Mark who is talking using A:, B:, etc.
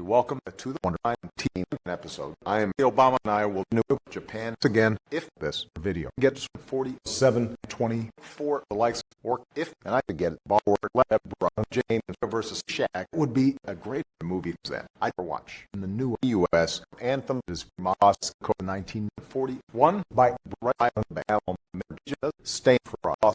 A: Welcome to the 19 episode. I am Obama and I will new Japan again if this video gets 4724 24 likes or if and I could get LeBron James versus Shaq. Would be a great movie that I watch in the new US anthem. Is Moscow 1941 by Brian Ballum Stay for us